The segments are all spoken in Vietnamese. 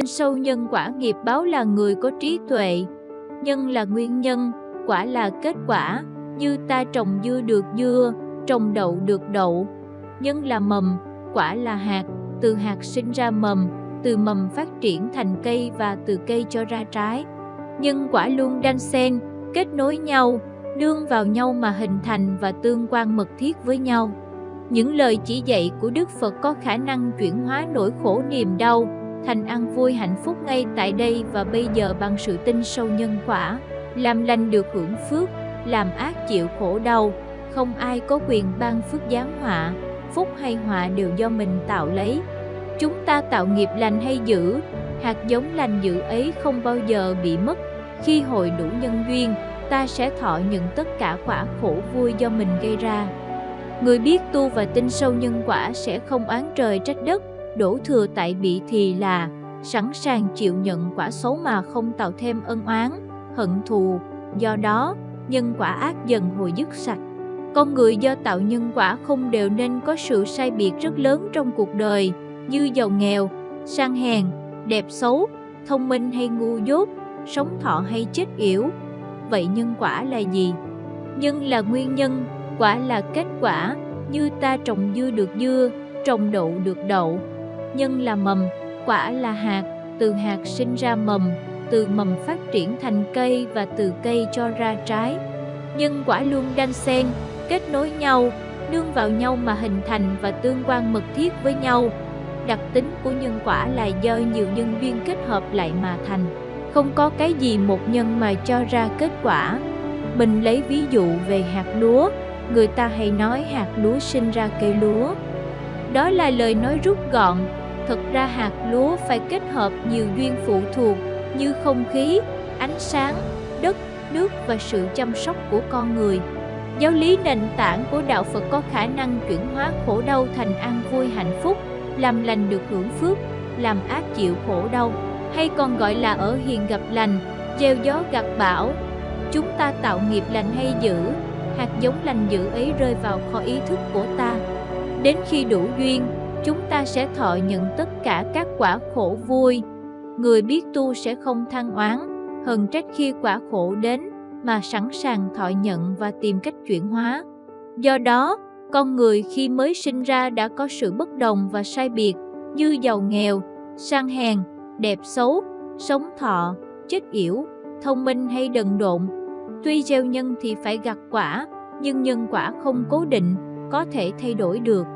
Tin sâu nhân quả nghiệp báo là người có trí tuệ. Nhân là nguyên nhân, quả là kết quả. Như ta trồng dưa được dưa, trồng đậu được đậu. Nhân là mầm, quả là hạt. Từ hạt sinh ra mầm, từ mầm phát triển thành cây và từ cây cho ra trái. Nhân quả luôn đan xen, kết nối nhau, nương vào nhau mà hình thành và tương quan mật thiết với nhau. Những lời chỉ dạy của Đức Phật có khả năng chuyển hóa nỗi khổ niềm đau thành an vui hạnh phúc ngay tại đây và bây giờ bằng sự tin sâu nhân quả, làm lành được hưởng phước, làm ác chịu khổ đau, không ai có quyền ban phước giáng họa, phúc hay họa đều do mình tạo lấy. Chúng ta tạo nghiệp lành hay dữ, hạt giống lành dữ ấy không bao giờ bị mất. Khi hội đủ nhân duyên, ta sẽ thọ nhận tất cả quả khổ vui do mình gây ra. Người biết tu và tin sâu nhân quả sẽ không oán trời trách đất, đổ thừa tại bị thì là sẵn sàng chịu nhận quả xấu mà không tạo thêm ân oán, hận thù. Do đó, nhân quả ác dần hồi dứt sạch. Con người do tạo nhân quả không đều nên có sự sai biệt rất lớn trong cuộc đời, như giàu nghèo, sang hèn, đẹp xấu, thông minh hay ngu dốt, sống thọ hay chết yểu. Vậy nhân quả là gì? Nhân là nguyên nhân, quả là kết quả, như ta trồng dưa được dưa, trồng đậu được đậu. Nhân là mầm, quả là hạt, từ hạt sinh ra mầm, từ mầm phát triển thành cây và từ cây cho ra trái. Nhân quả luôn đan xen, kết nối nhau, nương vào nhau mà hình thành và tương quan mật thiết với nhau. Đặc tính của nhân quả là do nhiều nhân duyên kết hợp lại mà thành. Không có cái gì một nhân mà cho ra kết quả. Mình lấy ví dụ về hạt lúa, người ta hay nói hạt lúa sinh ra cây lúa. Đó là lời nói rút gọn, thực ra hạt lúa phải kết hợp nhiều duyên phụ thuộc như không khí, ánh sáng, đất, nước và sự chăm sóc của con người. Giáo lý nền tảng của Đạo Phật có khả năng chuyển hóa khổ đau thành an vui hạnh phúc, làm lành được hưởng phước, làm ác chịu khổ đau, hay còn gọi là ở hiền gặp lành, gieo gió gặt bão. Chúng ta tạo nghiệp lành hay dữ, hạt giống lành dữ ấy rơi vào kho ý thức của ta. Đến khi đủ duyên, chúng ta sẽ thọ nhận tất cả các quả khổ vui. Người biết tu sẽ không than oán, hờn trách khi quả khổ đến, mà sẵn sàng thọ nhận và tìm cách chuyển hóa. Do đó, con người khi mới sinh ra đã có sự bất đồng và sai biệt, như giàu nghèo, sang hèn, đẹp xấu, sống thọ, chết yểu, thông minh hay đần độn. Tuy gieo nhân thì phải gặt quả, nhưng nhân quả không cố định, có thể thay đổi được.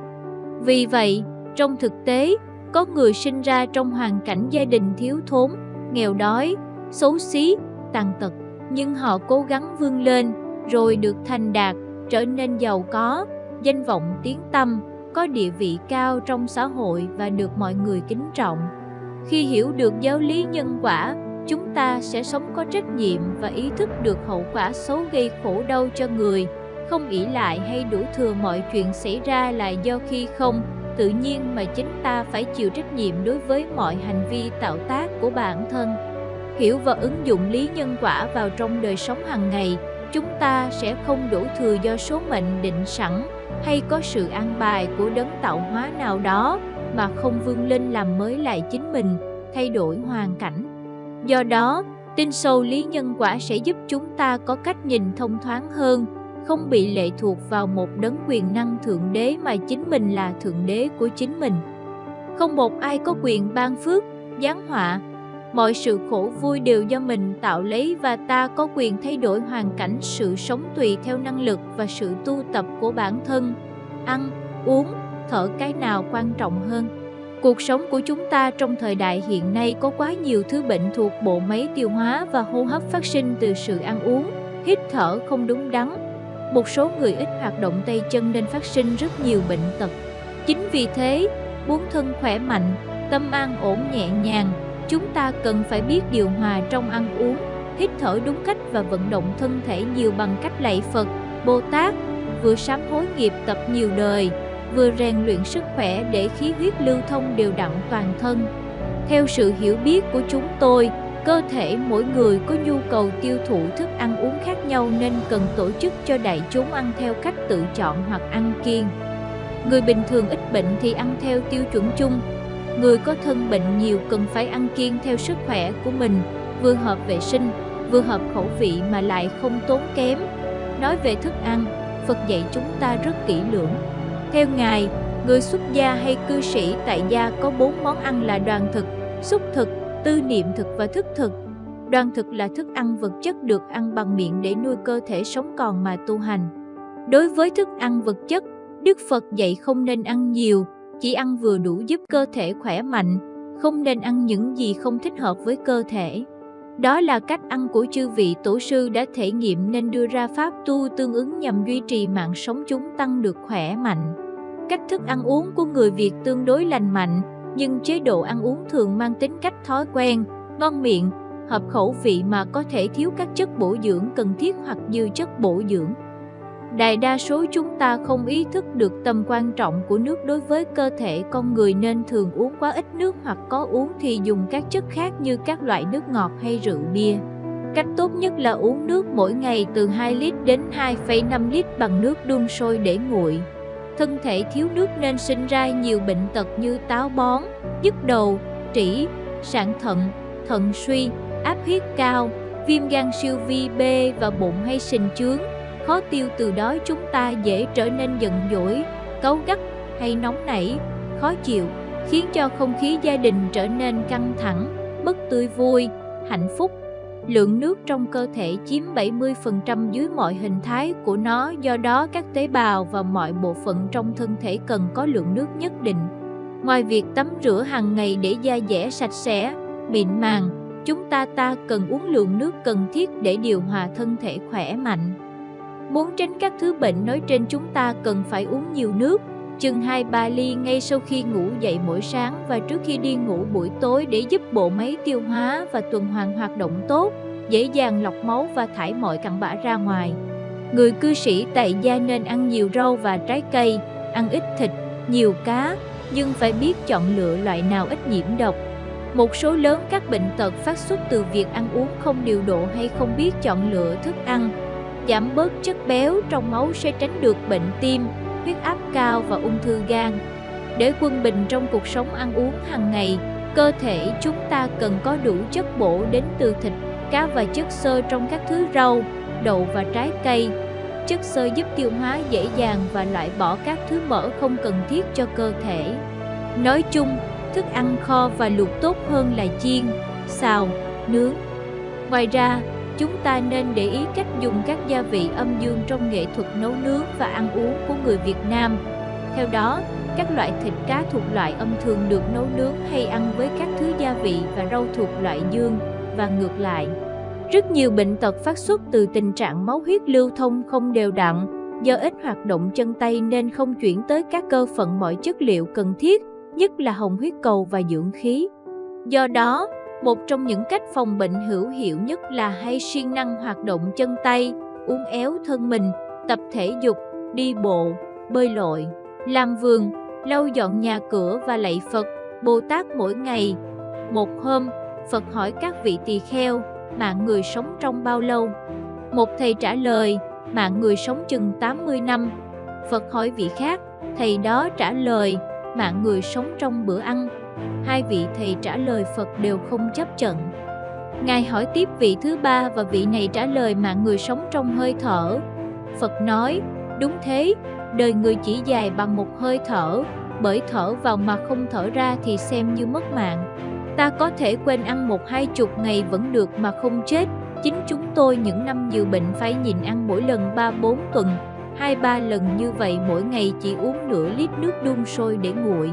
Vì vậy, trong thực tế, có người sinh ra trong hoàn cảnh gia đình thiếu thốn, nghèo đói, xấu xí, tàn tật, nhưng họ cố gắng vươn lên, rồi được thành đạt, trở nên giàu có, danh vọng tiếng tăm, có địa vị cao trong xã hội và được mọi người kính trọng. Khi hiểu được giáo lý nhân quả, chúng ta sẽ sống có trách nhiệm và ý thức được hậu quả xấu gây khổ đau cho người, không ỷ lại hay đổ thừa mọi chuyện xảy ra là do khi không, tự nhiên mà chính ta phải chịu trách nhiệm đối với mọi hành vi tạo tác của bản thân. Hiểu và ứng dụng lý nhân quả vào trong đời sống hàng ngày, chúng ta sẽ không đổ thừa do số mệnh định sẵn hay có sự an bài của đấng tạo hóa nào đó mà không vươn lên làm mới lại chính mình, thay đổi hoàn cảnh. Do đó, tin sâu lý nhân quả sẽ giúp chúng ta có cách nhìn thông thoáng hơn, không bị lệ thuộc vào một đấng quyền năng thượng đế mà chính mình là thượng đế của chính mình. Không một ai có quyền ban phước, giáng họa. Mọi sự khổ vui đều do mình tạo lấy và ta có quyền thay đổi hoàn cảnh sự sống tùy theo năng lực và sự tu tập của bản thân. Ăn, uống, thở cái nào quan trọng hơn. Cuộc sống của chúng ta trong thời đại hiện nay có quá nhiều thứ bệnh thuộc bộ máy tiêu hóa và hô hấp phát sinh từ sự ăn uống, hít thở không đúng đắn, một số người ít hoạt động tay chân nên phát sinh rất nhiều bệnh tật. Chính vì thế, muốn thân khỏe mạnh, tâm an ổn nhẹ nhàng, chúng ta cần phải biết điều hòa trong ăn uống, hít thở đúng cách và vận động thân thể nhiều bằng cách lạy Phật, Bồ Tát, vừa sám hối nghiệp tập nhiều đời, vừa rèn luyện sức khỏe để khí huyết lưu thông đều đặn toàn thân. Theo sự hiểu biết của chúng tôi, Cơ thể mỗi người có nhu cầu tiêu thụ thức ăn uống khác nhau nên cần tổ chức cho đại chúng ăn theo cách tự chọn hoặc ăn kiêng. Người bình thường ít bệnh thì ăn theo tiêu chuẩn chung. Người có thân bệnh nhiều cần phải ăn kiêng theo sức khỏe của mình, vừa hợp vệ sinh, vừa hợp khẩu vị mà lại không tốn kém. Nói về thức ăn, Phật dạy chúng ta rất kỹ lưỡng. Theo Ngài, người xuất gia hay cư sĩ tại gia có bốn món ăn là đoàn thực, xúc thực, tư niệm thực và thức thực. Đoàn thực là thức ăn vật chất được ăn bằng miệng để nuôi cơ thể sống còn mà tu hành. Đối với thức ăn vật chất, Đức Phật dạy không nên ăn nhiều, chỉ ăn vừa đủ giúp cơ thể khỏe mạnh, không nên ăn những gì không thích hợp với cơ thể. Đó là cách ăn của chư vị tổ sư đã thể nghiệm nên đưa ra pháp tu tương ứng nhằm duy trì mạng sống chúng tăng được khỏe mạnh. Cách thức ăn uống của người Việt tương đối lành mạnh, nhưng chế độ ăn uống thường mang tính cách thói quen, ngon miệng, hợp khẩu vị mà có thể thiếu các chất bổ dưỡng cần thiết hoặc dư chất bổ dưỡng. Đại đa số chúng ta không ý thức được tầm quan trọng của nước đối với cơ thể con người nên thường uống quá ít nước hoặc có uống thì dùng các chất khác như các loại nước ngọt hay rượu bia. Cách tốt nhất là uống nước mỗi ngày từ 2 lít đến 2,5 lít bằng nước đun sôi để nguội. Thân thể thiếu nước nên sinh ra nhiều bệnh tật như táo bón, nhức đầu, trĩ, sạn thận, thận suy, áp huyết cao, viêm gan siêu vi B và bụng hay sình chướng khó tiêu từ đó chúng ta dễ trở nên giận dỗi, cáu gắt hay nóng nảy, khó chịu, khiến cho không khí gia đình trở nên căng thẳng, mất tươi vui, hạnh phúc. Lượng nước trong cơ thể chiếm 70% dưới mọi hình thái của nó do đó các tế bào và mọi bộ phận trong thân thể cần có lượng nước nhất định. Ngoài việc tắm rửa hàng ngày để da dẻ sạch sẽ, mịn màng, chúng ta ta cần uống lượng nước cần thiết để điều hòa thân thể khỏe mạnh. Muốn tránh các thứ bệnh nói trên chúng ta cần phải uống nhiều nước, chừng 2-3 ly ngay sau khi ngủ dậy mỗi sáng và trước khi đi ngủ buổi tối để giúp bộ máy tiêu hóa và tuần hoàn hoạt động tốt, dễ dàng lọc máu và thải mọi cặn bã ra ngoài. Người cư sĩ tại gia nên ăn nhiều rau và trái cây, ăn ít thịt, nhiều cá, nhưng phải biết chọn lựa loại nào ít nhiễm độc. Một số lớn các bệnh tật phát xuất từ việc ăn uống không điều độ hay không biết chọn lựa thức ăn, giảm bớt chất béo trong máu sẽ tránh được bệnh tim, huyết áp cao và ung thư gan. Để quân bình trong cuộc sống ăn uống hàng ngày, cơ thể chúng ta cần có đủ chất bổ đến từ thịt, cá và chất xơ trong các thứ rau, đậu và trái cây. Chất xơ giúp tiêu hóa dễ dàng và loại bỏ các thứ mỡ không cần thiết cho cơ thể. Nói chung, thức ăn kho và luộc tốt hơn là chiên, xào, nướng. Ngoài ra, Chúng ta nên để ý cách dùng các gia vị âm dương trong nghệ thuật nấu nướng và ăn uống của người Việt Nam. Theo đó, các loại thịt cá thuộc loại âm thường được nấu nướng hay ăn với các thứ gia vị và rau thuộc loại dương và ngược lại. Rất nhiều bệnh tật phát xuất từ tình trạng máu huyết lưu thông không đều đặn, do ít hoạt động chân tay nên không chuyển tới các cơ phận mọi chất liệu cần thiết, nhất là hồng huyết cầu và dưỡng khí. Do đó, một trong những cách phòng bệnh hữu hiệu nhất là hay siêng năng hoạt động chân tay, uốn éo thân mình, tập thể dục, đi bộ, bơi lội, làm vườn, lau dọn nhà cửa và lạy Phật, Bồ Tát mỗi ngày. Một hôm, Phật hỏi các vị tỳ kheo, mạng người sống trong bao lâu? Một thầy trả lời, mạng người sống chừng 80 năm. Phật hỏi vị khác, thầy đó trả lời, mạng người sống trong bữa ăn hai vị thầy trả lời Phật đều không chấp trận. Ngài hỏi tiếp vị thứ ba và vị này trả lời mạng người sống trong hơi thở. Phật nói, đúng thế, đời người chỉ dài bằng một hơi thở, bởi thở vào mà không thở ra thì xem như mất mạng. Ta có thể quên ăn một hai chục ngày vẫn được mà không chết. Chính chúng tôi những năm nhiều bệnh phải nhìn ăn mỗi lần 3-4 tuần, hai ba lần như vậy mỗi ngày chỉ uống nửa lít nước đun sôi để nguội.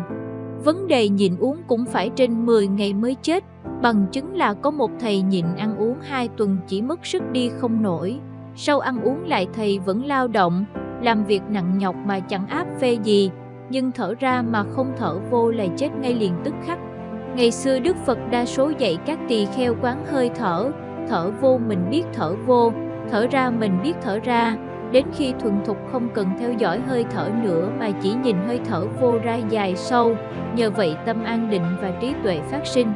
Vấn đề nhịn uống cũng phải trên 10 ngày mới chết, bằng chứng là có một thầy nhịn ăn uống 2 tuần chỉ mất sức đi không nổi. Sau ăn uống lại thầy vẫn lao động, làm việc nặng nhọc mà chẳng áp phê gì, nhưng thở ra mà không thở vô là chết ngay liền tức khắc. Ngày xưa Đức Phật đa số dạy các tỳ kheo quán hơi thở, thở vô mình biết thở vô, thở ra mình biết thở ra, đến khi thuần thục không cần theo dõi hơi thở nữa mà chỉ nhìn hơi thở vô ra dài sâu, nhờ vậy tâm an định và trí tuệ phát sinh.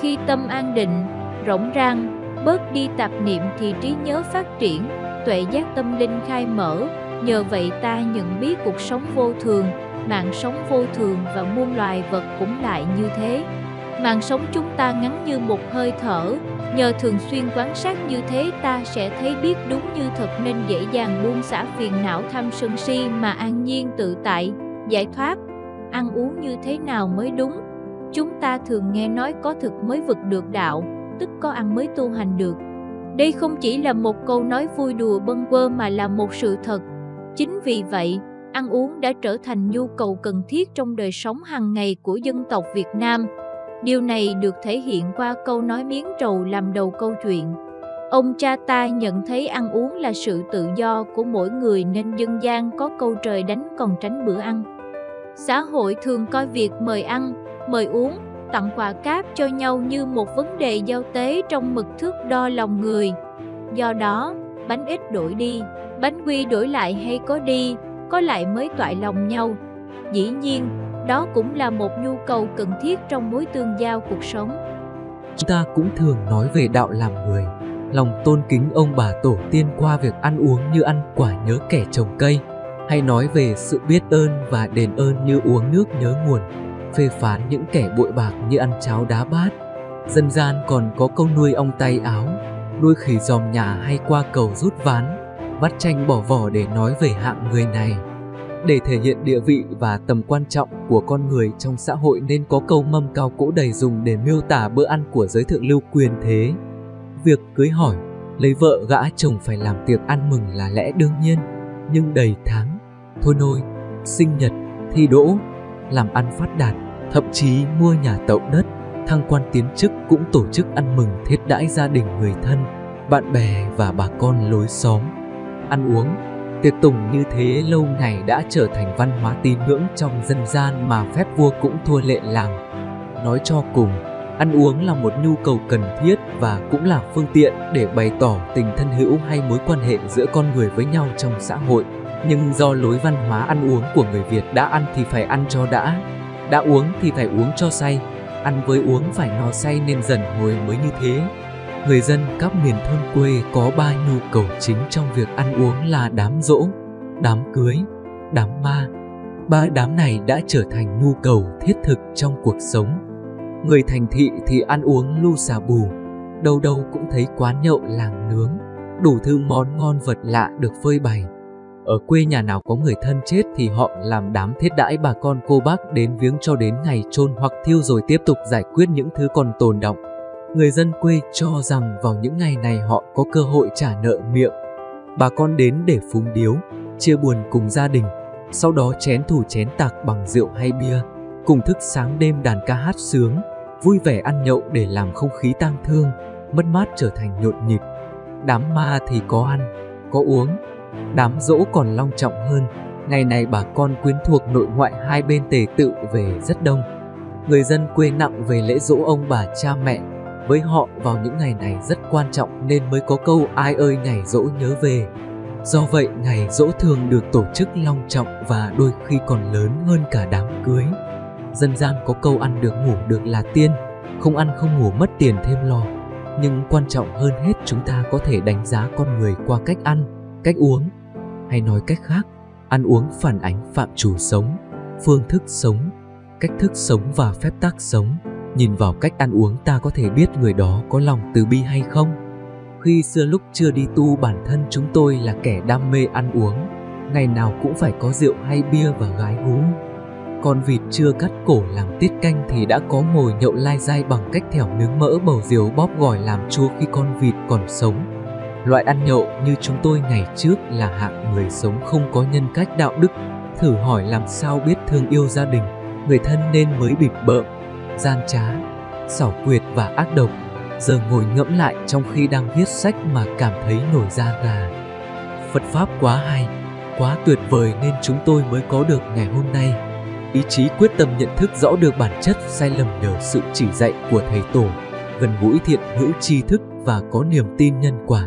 Khi tâm an định, rỗng rang, bớt đi tạp niệm thì trí nhớ phát triển, tuệ giác tâm linh khai mở, nhờ vậy ta nhận biết cuộc sống vô thường, mạng sống vô thường và muôn loài vật cũng lại như thế. Mạng sống chúng ta ngắn như một hơi thở, nhờ thường xuyên quan sát như thế ta sẽ thấy biết đúng như thật nên dễ dàng buông xả phiền não tham sân si mà an nhiên tự tại, giải thoát. Ăn uống như thế nào mới đúng? Chúng ta thường nghe nói có thực mới vực được đạo, tức có ăn mới tu hành được. Đây không chỉ là một câu nói vui đùa bâng quơ mà là một sự thật. Chính vì vậy, ăn uống đã trở thành nhu cầu cần thiết trong đời sống hàng ngày của dân tộc Việt Nam. Điều này được thể hiện qua câu nói miếng trầu làm đầu câu chuyện. Ông cha ta nhận thấy ăn uống là sự tự do của mỗi người nên dân gian có câu trời đánh còn tránh bữa ăn. Xã hội thường coi việc mời ăn, mời uống, tặng quà cáp cho nhau như một vấn đề giao tế trong mực thước đo lòng người. Do đó, bánh ít đổi đi, bánh quy đổi lại hay có đi, có lại mới toại lòng nhau. Dĩ nhiên, đó cũng là một nhu cầu cần thiết trong mối tương giao cuộc sống. Chúng ta cũng thường nói về đạo làm người, lòng tôn kính ông bà tổ tiên qua việc ăn uống như ăn quả nhớ kẻ trồng cây, hay nói về sự biết ơn và đền ơn như uống nước nhớ nguồn, phê phán những kẻ bội bạc như ăn cháo đá bát. Dân gian còn có câu nuôi ong tay áo, nuôi khỉ dòm nhà hay qua cầu rút ván, vắt tranh bỏ vỏ để nói về hạng người này. Để thể hiện địa vị và tầm quan trọng của con người trong xã hội nên có câu mâm cao cỗ đầy dùng để miêu tả bữa ăn của giới thượng lưu quyền thế. Việc cưới hỏi, lấy vợ gã chồng phải làm tiệc ăn mừng là lẽ đương nhiên, nhưng đầy tháng, thôi nôi, sinh nhật, thi đỗ, làm ăn phát đạt, thậm chí mua nhà tậu đất, thăng quan tiến chức cũng tổ chức ăn mừng thiết đãi gia đình người thân, bạn bè và bà con lối xóm. Ăn uống, tiệc tùng như thế lâu ngày đã trở thành văn hóa tín ngưỡng trong dân gian mà phép vua cũng thua lệ làm. Nói cho cùng, ăn uống là một nhu cầu cần thiết và cũng là phương tiện để bày tỏ tình thân hữu hay mối quan hệ giữa con người với nhau trong xã hội. Nhưng do lối văn hóa ăn uống của người Việt đã ăn thì phải ăn cho đã, đã uống thì phải uống cho say, ăn với uống phải no say nên dần hồi mới như thế. Người dân các miền thôn quê có ba nhu cầu chính trong việc ăn uống là đám rỗ, đám cưới, đám ma. Ba đám này đã trở thành nhu cầu thiết thực trong cuộc sống. Người thành thị thì ăn uống lu xà bù, đâu đâu cũng thấy quán nhậu làng nướng, đủ thứ món ngon vật lạ được phơi bày. Ở quê nhà nào có người thân chết thì họ làm đám thiết đãi bà con cô bác đến viếng cho đến ngày chôn hoặc thiêu rồi tiếp tục giải quyết những thứ còn tồn động. Người dân quê cho rằng vào những ngày này họ có cơ hội trả nợ miệng. Bà con đến để phúng điếu, chia buồn cùng gia đình, sau đó chén thủ chén tạc bằng rượu hay bia, cùng thức sáng đêm đàn ca hát sướng, vui vẻ ăn nhậu để làm không khí tang thương, mất mát trở thành nhộn nhịp. Đám ma thì có ăn, có uống, đám dỗ còn long trọng hơn. Ngày này bà con quyến thuộc nội ngoại hai bên tề tự về rất đông. Người dân quê nặng về lễ dỗ ông bà cha mẹ, với họ vào những ngày này rất quan trọng nên mới có câu ai ơi ngày dỗ nhớ về. Do vậy ngày dỗ thường được tổ chức long trọng và đôi khi còn lớn hơn cả đám cưới. Dân gian có câu ăn được ngủ được là tiên, không ăn không ngủ mất tiền thêm lo. Nhưng quan trọng hơn hết chúng ta có thể đánh giá con người qua cách ăn, cách uống. Hay nói cách khác, ăn uống phản ánh phạm chủ sống, phương thức sống, cách thức sống và phép tắc sống Nhìn vào cách ăn uống ta có thể biết người đó có lòng từ bi hay không. Khi xưa lúc chưa đi tu bản thân chúng tôi là kẻ đam mê ăn uống, ngày nào cũng phải có rượu hay bia và gái hú. Con vịt chưa cắt cổ làm tiết canh thì đã có mồi nhậu lai dai bằng cách thẻo nướng mỡ bầu diều bóp gỏi làm chua khi con vịt còn sống. Loại ăn nhậu như chúng tôi ngày trước là hạng người sống không có nhân cách đạo đức. Thử hỏi làm sao biết thương yêu gia đình, người thân nên mới bịp bợm gian trá, xảo quyệt và ác độc, giờ ngồi ngẫm lại trong khi đang viết sách mà cảm thấy nổi da gà. Phật Pháp quá hay, quá tuyệt vời nên chúng tôi mới có được ngày hôm nay. Ý chí quyết tâm nhận thức rõ được bản chất sai lầm nhờ sự chỉ dạy của Thầy Tổ, gần gũi thiện hữu tri thức và có niềm tin nhân quả.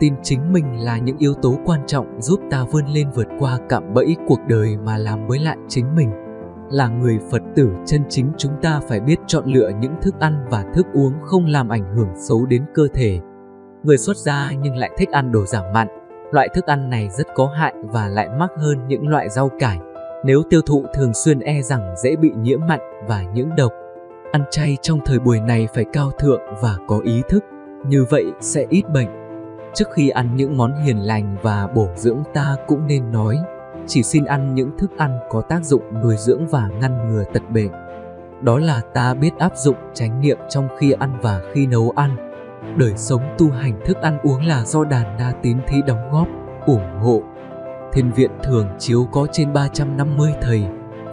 Tin chính mình là những yếu tố quan trọng giúp ta vươn lên vượt qua cạm bẫy cuộc đời mà làm mới lại chính mình. Là người Phật tử chân chính chúng ta phải biết chọn lựa những thức ăn và thức uống không làm ảnh hưởng xấu đến cơ thể. Người xuất gia nhưng lại thích ăn đồ giảm mặn. Loại thức ăn này rất có hại và lại mắc hơn những loại rau cải, Nếu tiêu thụ thường xuyên e rằng dễ bị nhiễm mặn và những độc. Ăn chay trong thời buổi này phải cao thượng và có ý thức, như vậy sẽ ít bệnh. Trước khi ăn những món hiền lành và bổ dưỡng ta cũng nên nói, chỉ xin ăn những thức ăn có tác dụng nuôi dưỡng và ngăn ngừa tật bệnh. Đó là ta biết áp dụng chánh niệm trong khi ăn và khi nấu ăn. Đời sống tu hành thức ăn uống là do đàn đa tín thí đóng góp, ủng hộ. Thiên viện thường chiếu có trên 350 thầy,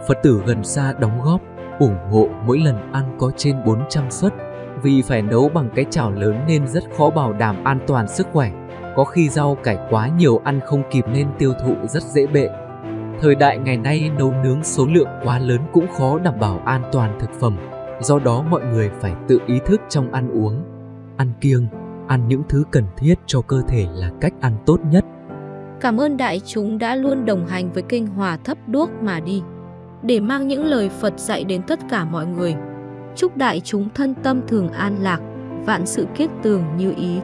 Phật tử gần xa đóng góp, ủng hộ mỗi lần ăn có trên 400 suất. Vì phải nấu bằng cái chảo lớn nên rất khó bảo đảm an toàn sức khỏe. Có khi rau cải quá nhiều ăn không kịp nên tiêu thụ rất dễ bệnh. Thời đại ngày nay nấu nướng số lượng quá lớn cũng khó đảm bảo an toàn thực phẩm, do đó mọi người phải tự ý thức trong ăn uống. Ăn kiêng, ăn những thứ cần thiết cho cơ thể là cách ăn tốt nhất. Cảm ơn đại chúng đã luôn đồng hành với kênh Hòa Thấp Đuốc mà đi, để mang những lời Phật dạy đến tất cả mọi người. Chúc đại chúng thân tâm thường an lạc, vạn sự kiết tường như ý.